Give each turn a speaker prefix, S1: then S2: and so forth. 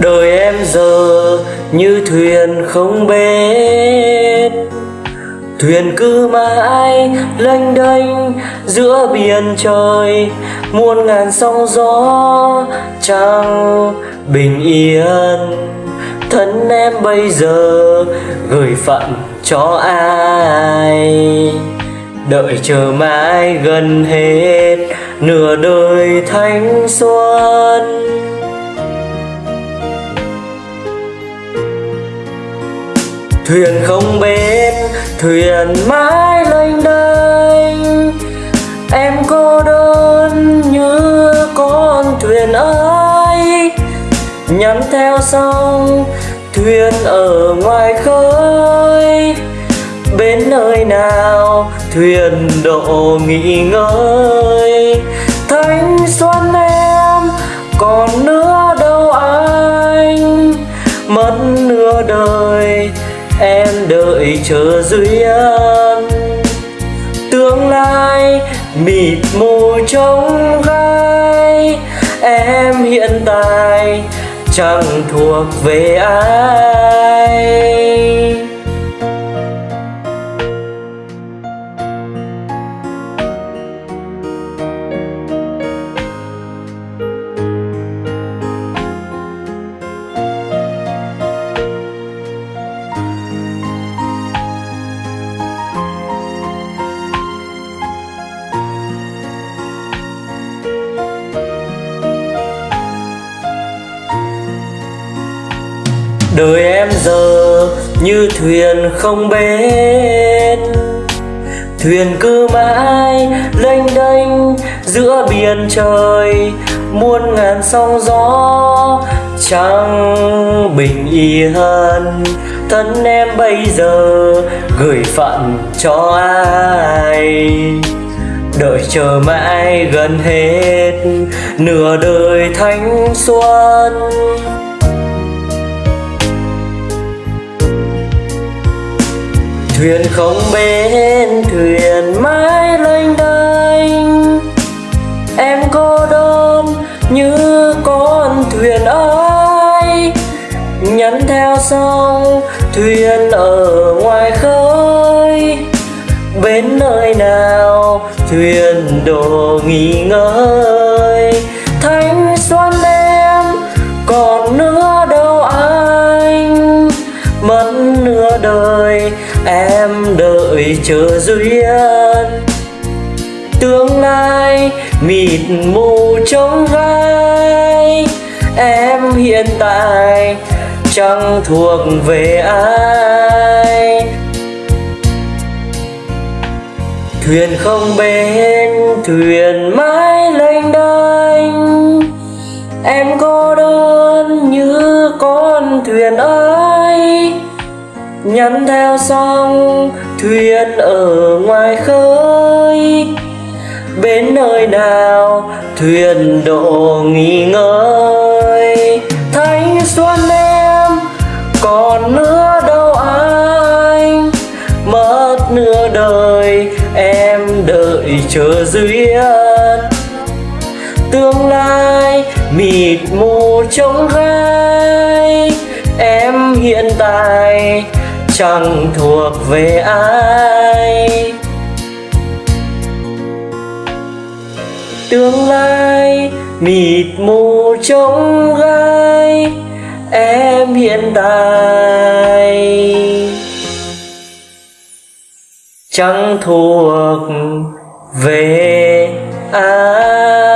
S1: đời em giờ như thuyền không bến. Thuyền cứ mãi lênh đênh giữa biển trời. Muôn ngàn sóng gió chẳng bình yên. Thân em bây giờ gửi phận cho ai? Đợi chờ mãi gần hết nửa đời thanh xuân. Thuyền không bến, thuyền mãi lênh đênh. Em cô đơn như con thuyền ấy Nhắm theo sông, thuyền ở ngoài khơi. Bên nơi nào, thuyền độ nghỉ ngơi. Thanh xuân em, còn nữa chờ duyên tương lai mịt mù trong gai, em hiện tại chẳng thuộc về ai. Đời em giờ như thuyền không bến. Thuyền cứ mãi lênh đênh giữa biển trời, muôn ngàn sóng gió chẳng bình yên. Thân em bây giờ gửi phận cho ai? Đợi chờ mãi gần hết nửa đời thanh xuân. Thuyền không bên thuyền mãi lênh đênh em cô đơn như con thuyền ơi. nhắn theo sông thuyền ở ngoài khơi. Bên nơi nào, thuyền đồ nghỉ ngơi. Nửa đời, em đợi chờ duyên. Tương lai mịt mù trông gai, em hiện tại chẳng thuộc về ai. Thuyền không bên thuyền mãi lênh đênh. Em cô đơn như con thuyền ấy nhắn theo sông thuyền ở ngoài khơi. Bên nơi nào thuyền độ nghỉ ngơi. Thanh xuân em, còn nữa đâu anh. Mất nửa đời, em đợi chờ duyên. Tương lai mịt mù trông gai. Em hiện tại chẳng thuộc về ai. Tương lai mịt mù trông gai, em hiện tại chẳng thuộc về ai.